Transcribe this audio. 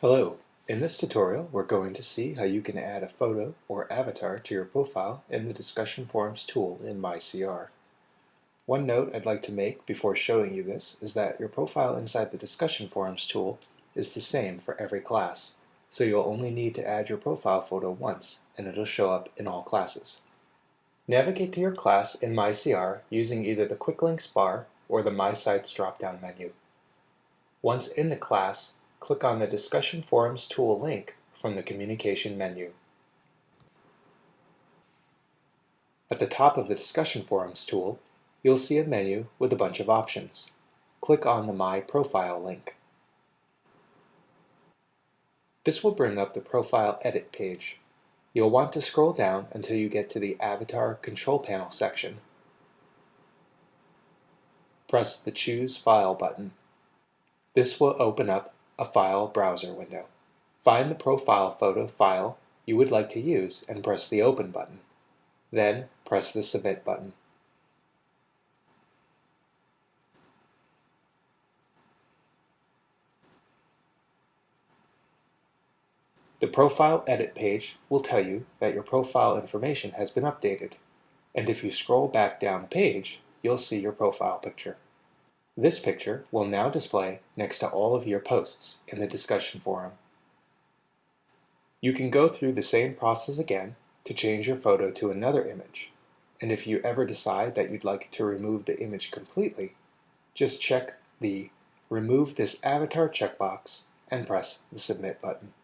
Hello, in this tutorial we're going to see how you can add a photo or avatar to your profile in the Discussion Forums tool in MyCR. One note I'd like to make before showing you this is that your profile inside the Discussion Forums tool is the same for every class, so you'll only need to add your profile photo once and it'll show up in all classes. Navigate to your class in MyCR using either the Quick Links bar or the My Sites drop-down menu. Once in the class, click on the Discussion Forums tool link from the Communication menu. At the top of the Discussion Forums tool, you'll see a menu with a bunch of options. Click on the My Profile link. This will bring up the Profile Edit page. You'll want to scroll down until you get to the Avatar Control Panel section. Press the Choose File button. This will open up a file browser window. Find the profile photo file you would like to use and press the Open button. Then press the Submit button. The Profile Edit page will tell you that your profile information has been updated, and if you scroll back down the page, you'll see your profile picture. This picture will now display next to all of your posts in the discussion forum. You can go through the same process again to change your photo to another image, and if you ever decide that you'd like to remove the image completely, just check the Remove this avatar checkbox and press the Submit button.